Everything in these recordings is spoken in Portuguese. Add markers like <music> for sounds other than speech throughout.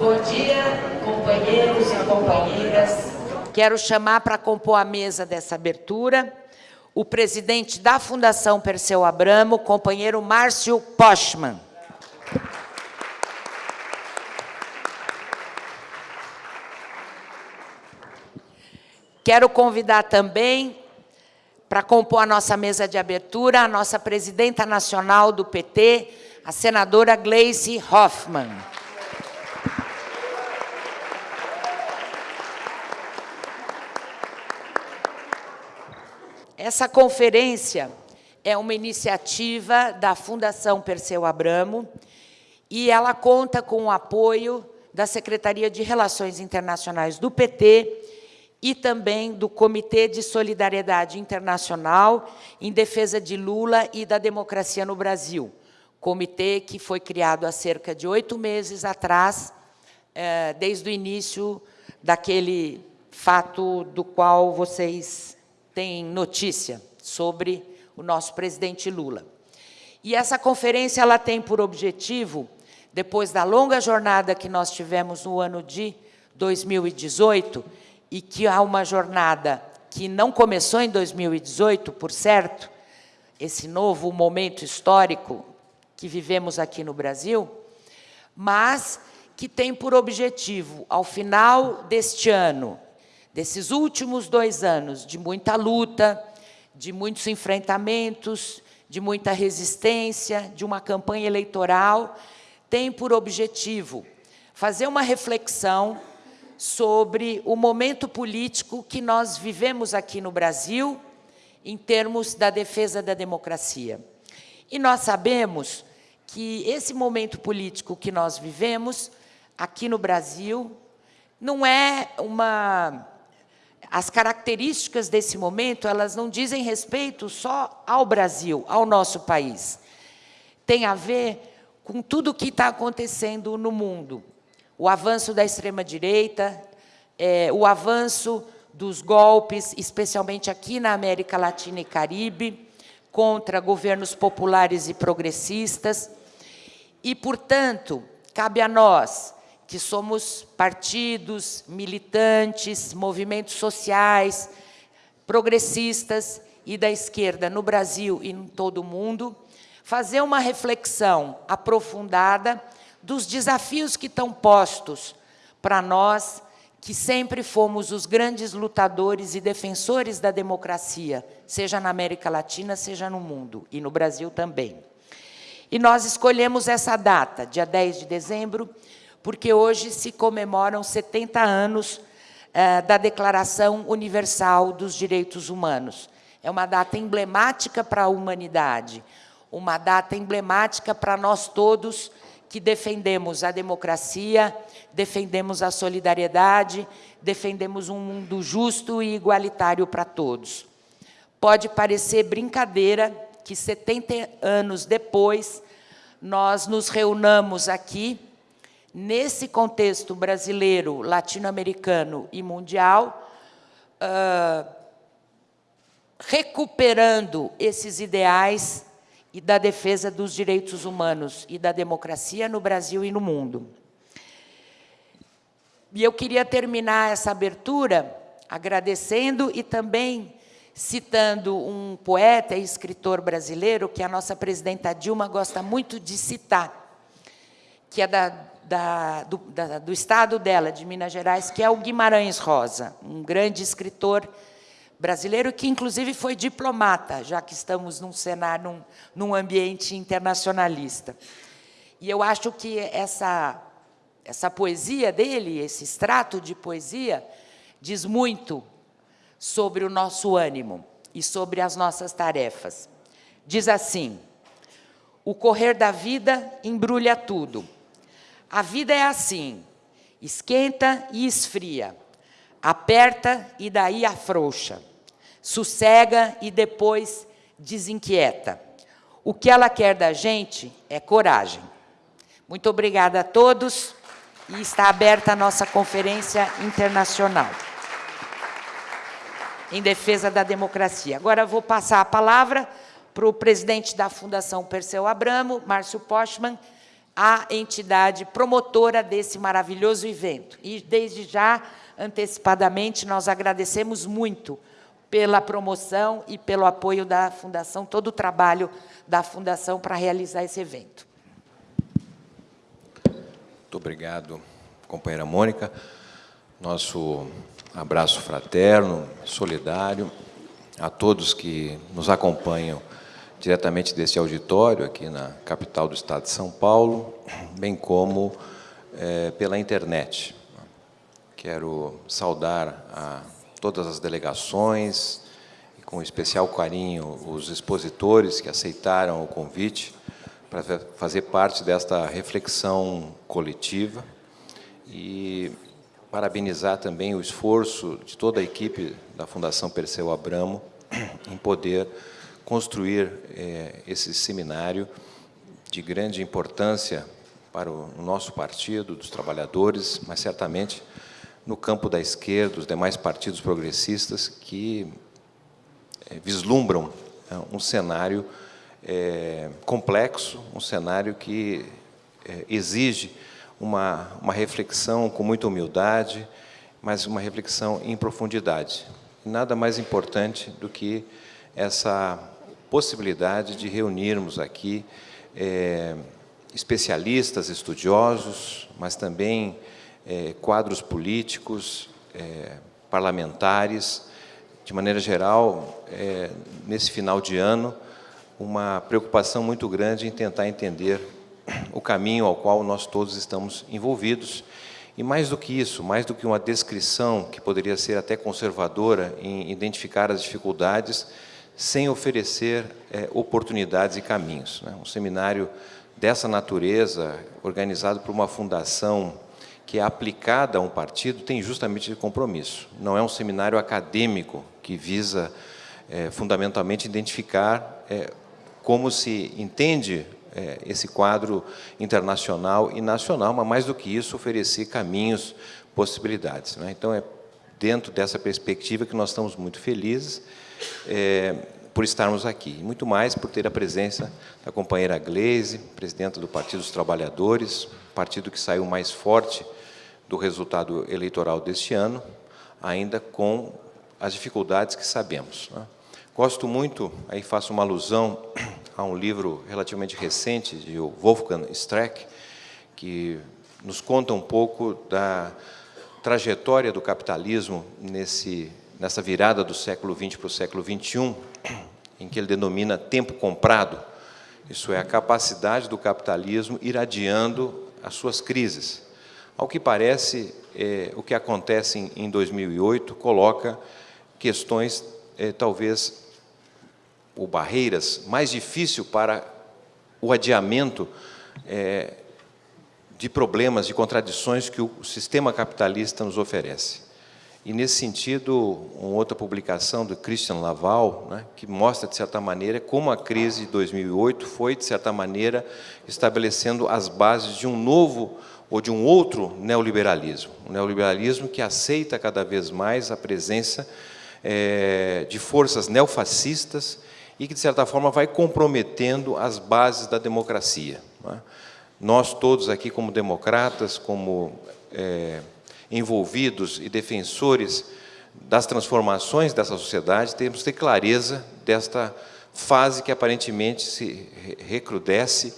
Bom dia, companheiros e companheiras. Quero chamar para compor a mesa dessa abertura o presidente da Fundação Perseu Abramo, companheiro Márcio Poschmann. Quero convidar também, para compor a nossa mesa de abertura, a nossa presidenta nacional do PT, a senadora Gleice Hoffmann. Essa conferência é uma iniciativa da Fundação Perseu Abramo e ela conta com o apoio da Secretaria de Relações Internacionais do PT e também do Comitê de Solidariedade Internacional em defesa de Lula e da democracia no Brasil. Comitê que foi criado há cerca de oito meses atrás, eh, desde o início daquele fato do qual vocês têm notícia sobre o nosso presidente Lula. E essa conferência ela tem por objetivo, depois da longa jornada que nós tivemos no ano de 2018, e que há uma jornada que não começou em 2018, por certo, esse novo momento histórico que vivemos aqui no Brasil, mas que tem por objetivo, ao final deste ano, desses últimos dois anos de muita luta, de muitos enfrentamentos, de muita resistência, de uma campanha eleitoral, tem por objetivo fazer uma reflexão sobre o momento político que nós vivemos aqui no Brasil em termos da defesa da democracia. E nós sabemos que esse momento político que nós vivemos aqui no Brasil não é uma... As características desse momento, elas não dizem respeito só ao Brasil, ao nosso país. Tem a ver com tudo o que está acontecendo no mundo o avanço da extrema-direita, é, o avanço dos golpes, especialmente aqui na América Latina e Caribe, contra governos populares e progressistas. E, portanto, cabe a nós, que somos partidos, militantes, movimentos sociais, progressistas e da esquerda no Brasil e em todo o mundo, fazer uma reflexão aprofundada dos desafios que estão postos para nós, que sempre fomos os grandes lutadores e defensores da democracia, seja na América Latina, seja no mundo, e no Brasil também. E nós escolhemos essa data, dia 10 de dezembro, porque hoje se comemoram 70 anos eh, da Declaração Universal dos Direitos Humanos. É uma data emblemática para a humanidade, uma data emblemática para nós todos que defendemos a democracia, defendemos a solidariedade, defendemos um mundo justo e igualitário para todos. Pode parecer brincadeira que 70 anos depois nós nos reunamos aqui, nesse contexto brasileiro, latino-americano e mundial, uh, recuperando esses ideais e da defesa dos direitos humanos e da democracia no Brasil e no mundo. E eu queria terminar essa abertura agradecendo e também citando um poeta e escritor brasileiro que a nossa presidenta Dilma gosta muito de citar, que é da, da, do, da, do estado dela, de Minas Gerais, que é o Guimarães Rosa, um grande escritor brasileiro, que inclusive foi diplomata, já que estamos num cenário, num, num ambiente internacionalista. E eu acho que essa, essa poesia dele, esse extrato de poesia, diz muito sobre o nosso ânimo e sobre as nossas tarefas. Diz assim, o correr da vida embrulha tudo. A vida é assim, esquenta e esfria, aperta e daí afrouxa sossega e depois desinquieta. O que ela quer da gente é coragem. Muito obrigada a todos e está aberta a nossa conferência internacional em defesa da democracia. Agora vou passar a palavra para o presidente da Fundação Perseu Abramo, Márcio Postman, a entidade promotora desse maravilhoso evento. E, desde já, antecipadamente, nós agradecemos muito pela promoção e pelo apoio da Fundação, todo o trabalho da Fundação para realizar esse evento. Muito obrigado, companheira Mônica. Nosso abraço fraterno, solidário, a todos que nos acompanham diretamente desse auditório, aqui na capital do Estado de São Paulo, bem como é, pela internet. Quero saudar a todas as delegações, e com especial carinho os expositores que aceitaram o convite para fazer parte desta reflexão coletiva e parabenizar também o esforço de toda a equipe da Fundação Perseu Abramo em poder construir é, esse seminário de grande importância para o nosso partido, dos trabalhadores, mas certamente no campo da esquerda, dos demais partidos progressistas que é, vislumbram é, um cenário é, complexo, um cenário que exige uma, uma reflexão com muita humildade, mas uma reflexão em profundidade. Nada mais importante do que essa possibilidade de reunirmos aqui é, especialistas, estudiosos, mas também é, quadros políticos, é, parlamentares, de maneira geral, é, nesse final de ano, uma preocupação muito grande em tentar entender o caminho ao qual nós todos estamos envolvidos. E mais do que isso, mais do que uma descrição que poderia ser até conservadora em identificar as dificuldades, sem oferecer é, oportunidades e caminhos. Né? Um seminário dessa natureza, organizado por uma fundação que é aplicada a um partido, tem justamente esse compromisso. Não é um seminário acadêmico que visa é, fundamentalmente identificar é, como se entende é, esse quadro internacional e nacional, mas mais do que isso, oferecer caminhos, possibilidades. Né? Então, é dentro dessa perspectiva que nós estamos muito felizes é, por estarmos aqui. E muito mais por ter a presença da companheira Gleise, presidenta do Partido dos Trabalhadores, partido que saiu mais forte do resultado eleitoral deste ano, ainda com as dificuldades que sabemos. Né? Gosto muito, aí faço uma alusão <clears throat> a um livro relativamente recente de Wolfgang Streck, que nos conta um pouco da trajetória do capitalismo nesse nessa virada do século XX para o século XXI, em que ele denomina tempo comprado, isso é, a capacidade do capitalismo irradiando as suas crises. Ao que parece, é, o que acontece em, em 2008 coloca questões, é, talvez, ou barreiras mais difíceis para o adiamento é, de problemas, de contradições que o sistema capitalista nos oferece. E, nesse sentido, uma outra publicação do Christian Laval, né, que mostra, de certa maneira, como a crise de 2008 foi, de certa maneira, estabelecendo as bases de um novo ou de um outro neoliberalismo. Um neoliberalismo que aceita cada vez mais a presença é, de forças neofascistas e que, de certa forma, vai comprometendo as bases da democracia. Né? Nós todos aqui, como democratas, como... É, envolvidos e defensores das transformações dessa sociedade, temos que ter clareza desta fase que aparentemente se recrudesce,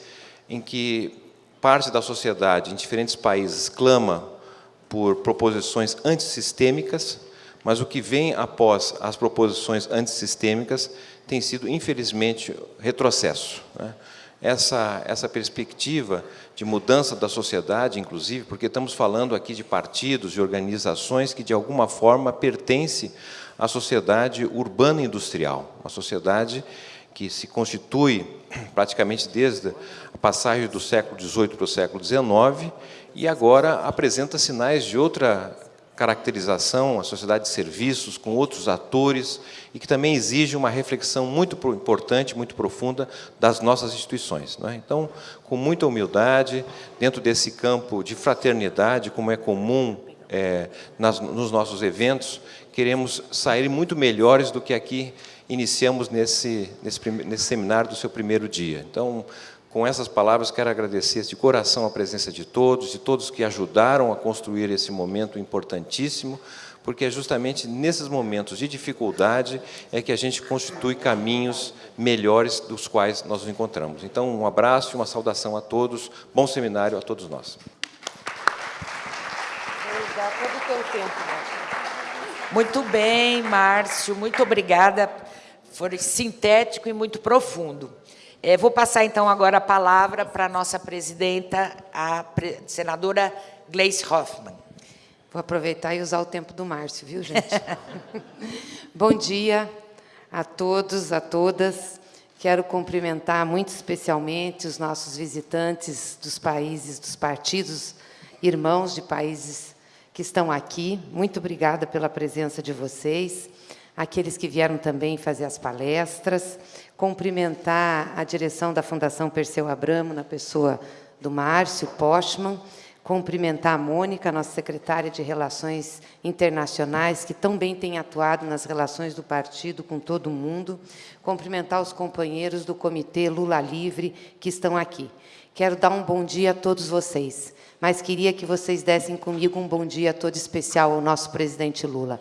em que parte da sociedade em diferentes países clama por proposições antissistêmicas, mas o que vem após as proposições antissistêmicas tem sido, infelizmente, retrocesso. Né? Essa, essa perspectiva de mudança da sociedade, inclusive, porque estamos falando aqui de partidos, de organizações que, de alguma forma, pertencem à sociedade urbana industrial, uma sociedade que se constitui praticamente desde a passagem do século XVIII para o século XIX e agora apresenta sinais de outra caracterização, a sociedade de serviços, com outros atores, e que também exige uma reflexão muito importante, muito profunda das nossas instituições. É? Então, com muita humildade, dentro desse campo de fraternidade, como é comum é, nas, nos nossos eventos, queremos sair muito melhores do que aqui iniciamos nesse, nesse, nesse seminário do seu primeiro dia. Então, Com essas palavras, quero agradecer de coração a presença de todos, de todos que ajudaram a construir esse momento importantíssimo, porque é justamente nesses momentos de dificuldade é que a gente constitui caminhos melhores dos quais nós nos encontramos. Então, um abraço e uma saudação a todos, bom seminário a todos nós. Muito bem, Márcio, muito obrigada. Foi sintético e muito profundo. É, vou passar, então, agora a palavra para a nossa presidenta, a pre senadora Gleice Hoffmann. Vou aproveitar e usar o tempo do Márcio, viu, gente? <laughs> Bom dia a todos, a todas. Quero cumprimentar muito especialmente os nossos visitantes dos países, dos partidos, irmãos de países que estão aqui. Muito obrigada pela presença de vocês aqueles que vieram também fazer as palestras, cumprimentar a direção da Fundação Perseu Abramo, na pessoa do Márcio Postman, cumprimentar a Mônica, nossa secretária de Relações Internacionais, que tão bem tem atuado nas relações do partido com todo mundo, cumprimentar os companheiros do Comitê Lula Livre que estão aqui. Quero dar um bom dia a todos vocês, mas queria que vocês dessem comigo um bom dia todo especial ao nosso presidente Lula.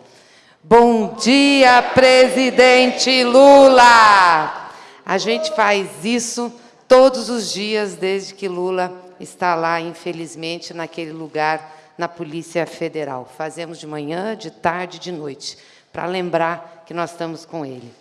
Bom dia, presidente Lula! A gente faz isso todos os dias desde que Lula está lá, infelizmente, naquele lugar na Polícia Federal. Fazemos de manhã, de tarde, de noite, para lembrar que nós estamos com ele.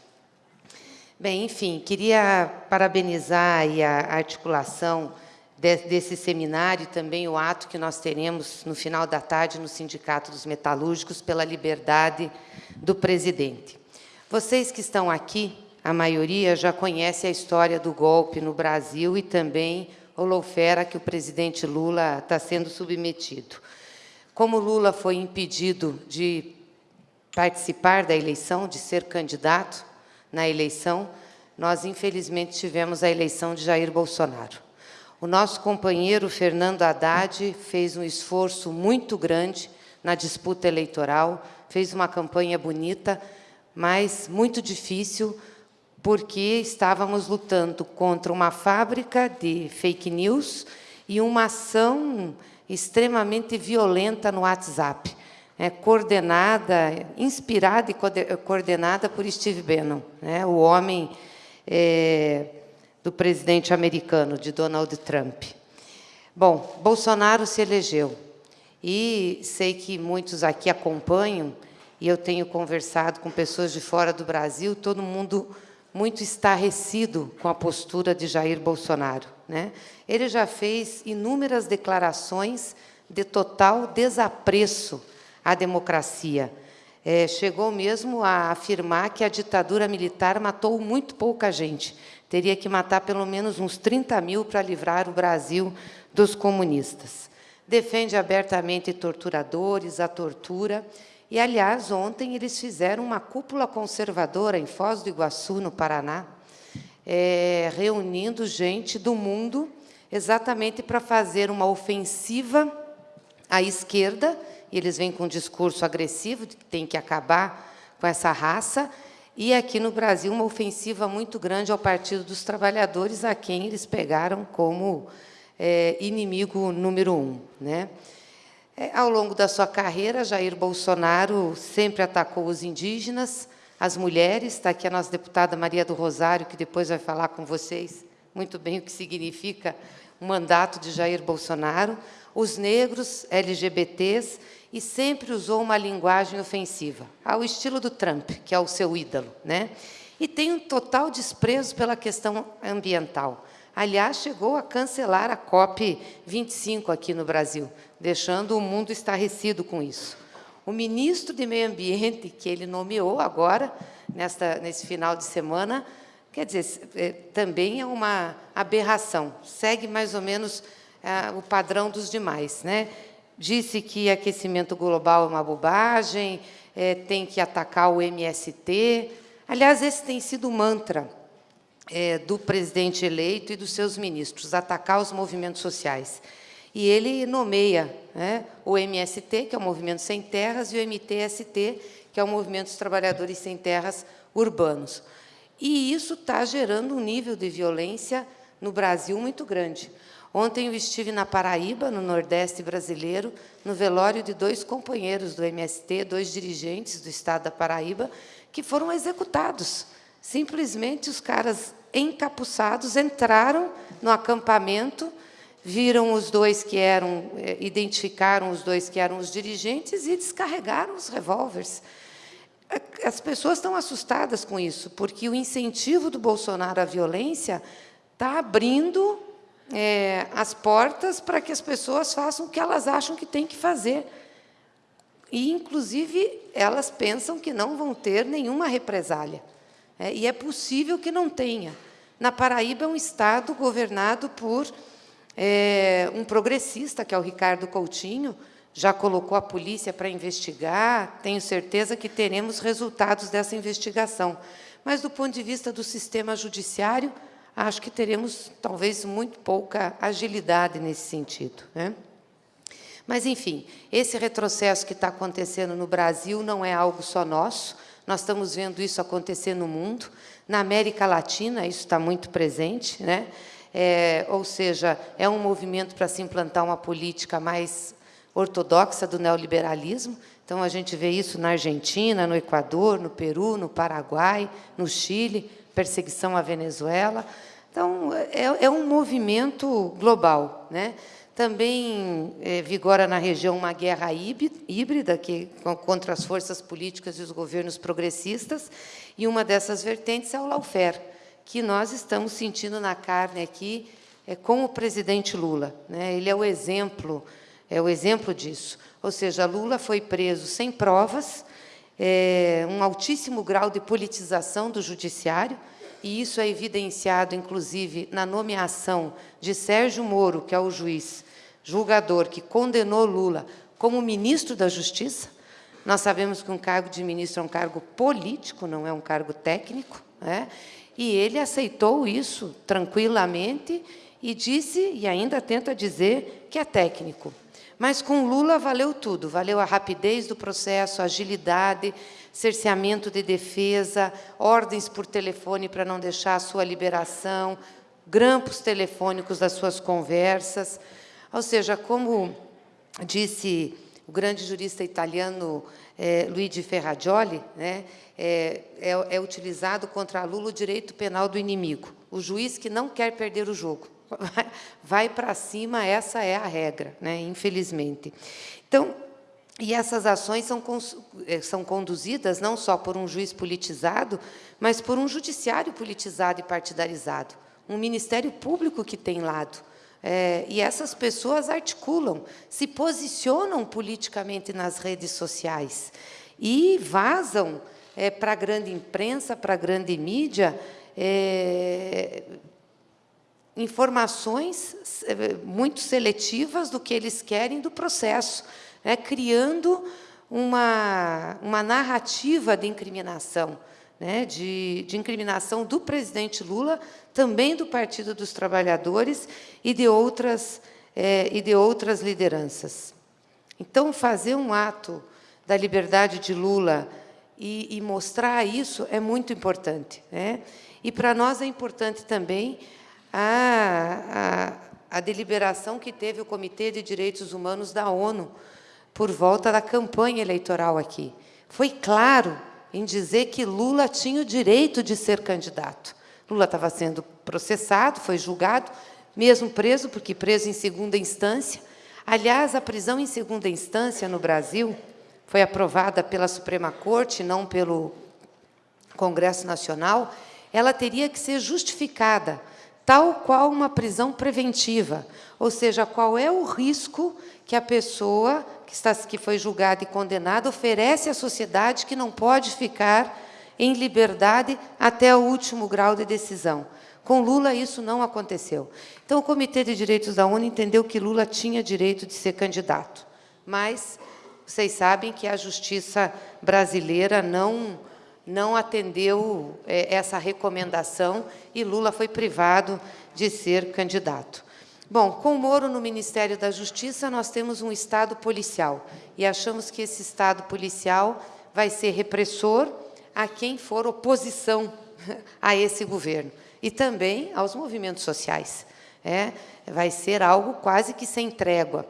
Bem, enfim, queria parabenizar a articulação desse seminário e também o ato que nós teremos no final da tarde no Sindicato dos Metalúrgicos pela liberdade do presidente. Vocês que estão aqui, a maioria já conhece a história do golpe no Brasil e também o lofera que o presidente Lula está sendo submetido. Como Lula foi impedido de participar da eleição, de ser candidato na eleição, nós, infelizmente, tivemos a eleição de Jair Bolsonaro. O nosso companheiro Fernando Haddad fez um esforço muito grande na disputa eleitoral, fez uma campanha bonita, mas muito difícil, porque estávamos lutando contra uma fábrica de fake news e uma ação extremamente violenta no WhatsApp, é, coordenada, inspirada e coordenada por Steve Bannon, né, o homem é, do presidente americano, de Donald Trump. Bom, Bolsonaro se elegeu. E sei que muitos aqui acompanham, e eu tenho conversado com pessoas de fora do Brasil, todo mundo muito estarrecido com a postura de Jair Bolsonaro. Né? Ele já fez inúmeras declarações de total desapreço à democracia. É, chegou mesmo a afirmar que a ditadura militar matou muito pouca gente. Teria que matar pelo menos uns 30 mil para livrar o Brasil dos comunistas. Defende abertamente torturadores, a tortura. E, aliás, ontem eles fizeram uma cúpula conservadora em Foz do Iguaçu, no Paraná, é, reunindo gente do mundo exatamente para fazer uma ofensiva à esquerda, e eles vêm com um discurso agressivo de que tem que acabar com essa raça, e aqui no Brasil uma ofensiva muito grande ao Partido dos Trabalhadores, a quem eles pegaram como é, inimigo número um. Né? É, ao longo da sua carreira, Jair Bolsonaro sempre atacou os indígenas, as mulheres. Está aqui a nossa deputada Maria do Rosário, que depois vai falar com vocês muito bem o que significa o mandato de Jair Bolsonaro, os negros, LGBTs, e sempre usou uma linguagem ofensiva, ao estilo do Trump, que é o seu ídolo. Né? E tem um total desprezo pela questão ambiental. Aliás, chegou a cancelar a COP25 aqui no Brasil, deixando o mundo estarrecido com isso. O ministro de Meio Ambiente, que ele nomeou agora, nesta, nesse final de semana, quer dizer, é, também é uma aberração, segue mais ou menos é, o padrão dos demais. Né? Disse que aquecimento global é uma bobagem, é, tem que atacar o MST. Aliás, esse tem sido o mantra é, do presidente eleito e dos seus ministros, atacar os movimentos sociais. E ele nomeia né, o MST, que é o Movimento Sem Terras, e o MTST, que é o Movimento dos Trabalhadores Sem Terras Urbanos. E isso está gerando um nível de violência no Brasil muito grande. Ontem eu estive na Paraíba, no Nordeste brasileiro, no velório de dois companheiros do MST, dois dirigentes do Estado da Paraíba, que foram executados. Simplesmente os caras encapuçados entraram no acampamento, viram os dois que eram, eh, identificaram os dois que eram os dirigentes e descarregaram os revólveres. As pessoas estão assustadas com isso, porque o incentivo do Bolsonaro à violência está abrindo é, as portas para que as pessoas façam o que elas acham que têm que fazer. E, inclusive, elas pensam que não vão ter nenhuma represália. É, e é possível que não tenha. Na Paraíba é um estado governado por é, um progressista, que é o Ricardo Coutinho, já colocou a polícia para investigar, tenho certeza que teremos resultados dessa investigação. Mas, do ponto de vista do sistema judiciário, acho que teremos, talvez, muito pouca agilidade nesse sentido. Né? Mas, enfim, esse retrocesso que está acontecendo no Brasil não é algo só nosso, nós estamos vendo isso acontecer no mundo. Na América Latina, isso está muito presente, né? É, ou seja, é um movimento para se implantar uma política mais ortodoxa do neoliberalismo. Então, a gente vê isso na Argentina, no Equador, no Peru, no Paraguai, no Chile, perseguição à Venezuela. Então, é, é um movimento global. Né? Também é, vigora na região uma guerra híbrida que, contra as forças políticas e os governos progressistas, e uma dessas vertentes é o lawfare, que nós estamos sentindo na carne aqui é, com o presidente Lula. Né? Ele é o exemplo é o exemplo disso. Ou seja, Lula foi preso sem provas, é, um altíssimo grau de politização do judiciário, e isso é evidenciado, inclusive, na nomeação de Sérgio Moro, que é o juiz julgador que condenou Lula como ministro da Justiça. Nós sabemos que um cargo de ministro é um cargo político, não é um cargo técnico, né? e ele aceitou isso tranquilamente e disse, e ainda tenta dizer, que é técnico. Mas com Lula valeu tudo, valeu a rapidez do processo, a agilidade, cerceamento de defesa, ordens por telefone para não deixar a sua liberação, grampos telefônicos das suas conversas. Ou seja, como disse o grande jurista italiano é, Luigi Ferrajoli, né, é, é, é utilizado contra Lula o direito penal do inimigo, o juiz que não quer perder o jogo vai para cima, essa é a regra, né? infelizmente. Então, e essas ações são, eh, são conduzidas não só por um juiz politizado, mas por um judiciário politizado e partidarizado, um Ministério Público que tem lado. É, e essas pessoas articulam, se posicionam politicamente nas redes sociais e vazam é, para a grande imprensa, para a grande mídia, é, informações eh, muito seletivas do que eles querem do processo, né, criando uma, uma narrativa de incriminação, né, de, de incriminação do presidente Lula, também do Partido dos Trabalhadores e de outras, é, e de outras lideranças. Então, fazer um ato da liberdade de Lula e, e mostrar isso é muito importante. Né? E, para nós, é importante também a, a, a deliberação que teve o Comitê de Direitos Humanos da ONU por volta da campanha eleitoral aqui. Foi claro em dizer que Lula tinha o direito de ser candidato. Lula estava sendo processado, foi julgado, mesmo preso, porque preso em segunda instância. Aliás, a prisão em segunda instância no Brasil foi aprovada pela Suprema Corte, não pelo Congresso Nacional, ela teria que ser justificada tal qual uma prisão preventiva, ou seja, qual é o risco que a pessoa que, está, que foi julgada e condenada oferece à sociedade que não pode ficar em liberdade até o último grau de decisão. Com Lula, isso não aconteceu. Então, o Comitê de Direitos da ONU entendeu que Lula tinha direito de ser candidato, mas vocês sabem que a justiça brasileira não não atendeu é, essa recomendação e Lula foi privado de ser candidato. Bom, com Moro no Ministério da Justiça, nós temos um Estado policial e achamos que esse Estado policial vai ser repressor a quem for oposição <laughs> a esse governo. e também aos movimentos sociais. É, vai ser algo quase que sem trégua.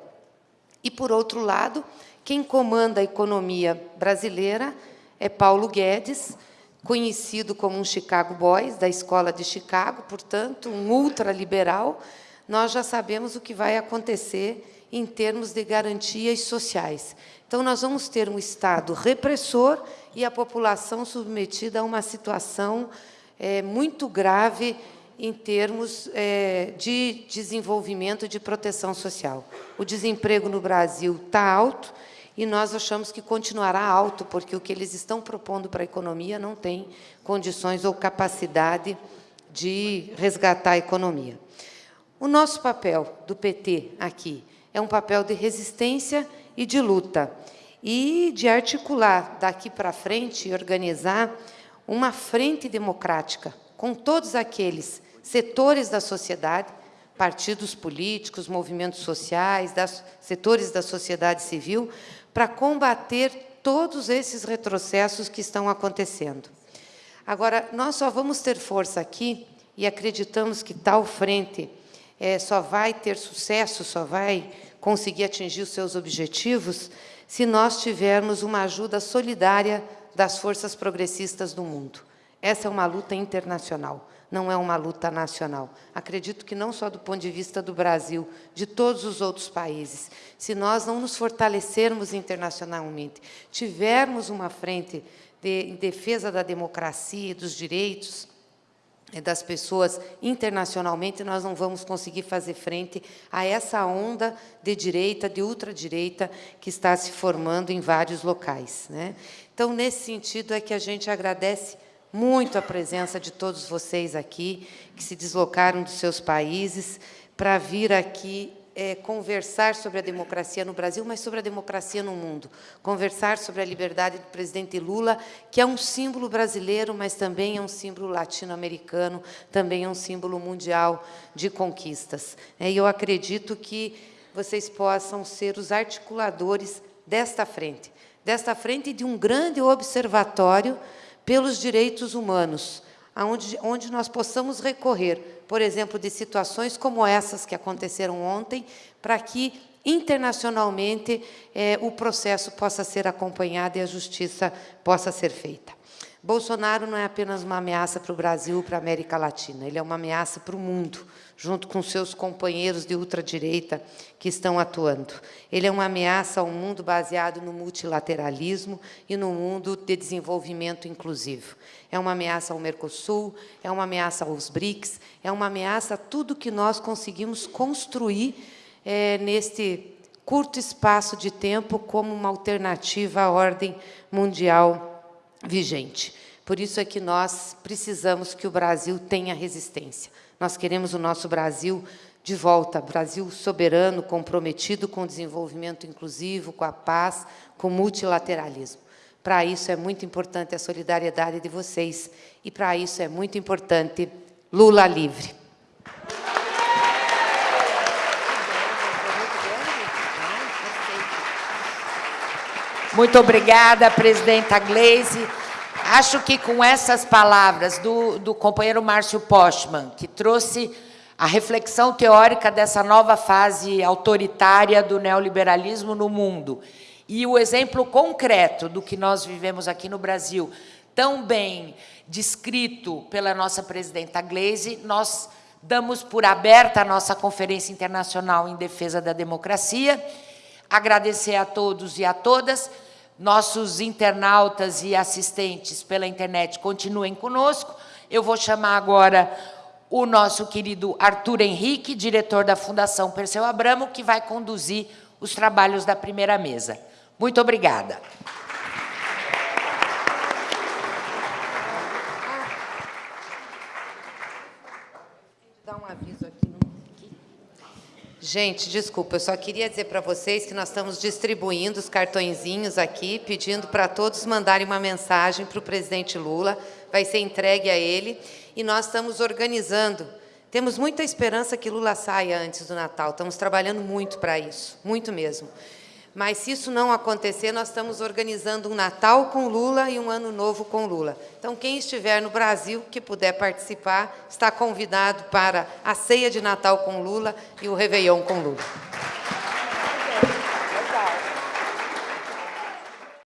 E, por outro lado, quem comanda a economia brasileira é Paulo Guedes, conhecido como um Chicago Boys, da Escola de Chicago, portanto, um ultraliberal. Nós já sabemos o que vai acontecer em termos de garantias sociais. Então, nós vamos ter um Estado repressor e a população submetida a uma situação é, muito grave em termos é, de desenvolvimento de proteção social. O desemprego no Brasil está alto e nós achamos que continuará alto, porque o que eles estão propondo para a economia não tem condições ou capacidade de resgatar a economia. O nosso papel do PT aqui é um papel de resistência e de luta, e de articular daqui para frente e organizar uma frente democrática com todos aqueles setores da sociedade, partidos políticos, movimentos sociais, das, setores da sociedade civil, para combater todos esses retrocessos que estão acontecendo. Agora, nós só vamos ter força aqui, e acreditamos que tal frente é, só vai ter sucesso, só vai conseguir atingir os seus objetivos, se nós tivermos uma ajuda solidária das forças progressistas do mundo. Essa é uma luta internacional, não é uma luta nacional. Acredito que não só do ponto de vista do Brasil, de todos os outros países. Se nós não nos fortalecermos internacionalmente, tivermos uma frente de, em defesa da democracia e dos direitos, das pessoas internacionalmente, nós não vamos conseguir fazer frente a essa onda de direita, de ultradireita, que está se formando em vários locais. Né? Então, nesse sentido, é que a gente agradece muito a presença de todos vocês aqui, que se deslocaram dos seus países para vir aqui é, conversar sobre a democracia no Brasil, mas sobre a democracia no mundo. Conversar sobre a liberdade do presidente Lula, que é um símbolo brasileiro, mas também é um símbolo latino-americano, também é um símbolo mundial de conquistas. É, e eu acredito que vocês possam ser os articuladores desta frente, desta frente de um grande observatório pelos direitos humanos, onde, onde nós possamos recorrer, por exemplo, de situações como essas que aconteceram ontem, para que internacionalmente eh, o processo possa ser acompanhado e a justiça possa ser feita. Bolsonaro não é apenas uma ameaça para o Brasil, para a América Latina, ele é uma ameaça para o mundo, junto com seus companheiros de ultradireita que estão atuando. Ele é uma ameaça ao mundo baseado no multilateralismo e no mundo de desenvolvimento inclusivo. É uma ameaça ao Mercosul, é uma ameaça aos BRICS, é uma ameaça a tudo que nós conseguimos construir é, neste curto espaço de tempo como uma alternativa à ordem mundial vigente. Por isso é que nós precisamos que o Brasil tenha resistência. Nós queremos o nosso Brasil de volta, Brasil soberano, comprometido com o desenvolvimento inclusivo, com a paz, com o multilateralismo. Para isso é muito importante a solidariedade de vocês e para isso é muito importante Lula livre. Muito obrigada, presidenta Gleisi. Acho que com essas palavras do, do companheiro Márcio Postman, que trouxe a reflexão teórica dessa nova fase autoritária do neoliberalismo no mundo, e o exemplo concreto do que nós vivemos aqui no Brasil, tão bem descrito pela nossa presidenta Gleisi, nós damos por aberta a nossa Conferência Internacional em Defesa da Democracia, agradecer a todos e a todas. Nossos internautas e assistentes pela internet continuem conosco. Eu vou chamar agora o nosso querido Arthur Henrique, diretor da Fundação Perseu Abramo, que vai conduzir os trabalhos da primeira mesa. Muito obrigada. Dá um aviso aqui. Gente, desculpa, eu só queria dizer para vocês que nós estamos distribuindo os cartõezinhos aqui, pedindo para todos mandarem uma mensagem para o presidente Lula, vai ser entregue a ele, e nós estamos organizando. Temos muita esperança que Lula saia antes do Natal, estamos trabalhando muito para isso, muito mesmo. Mas, se isso não acontecer, nós estamos organizando um Natal com Lula e um Ano Novo com Lula. Então, quem estiver no Brasil, que puder participar, está convidado para a ceia de Natal com Lula e o Réveillon com Lula.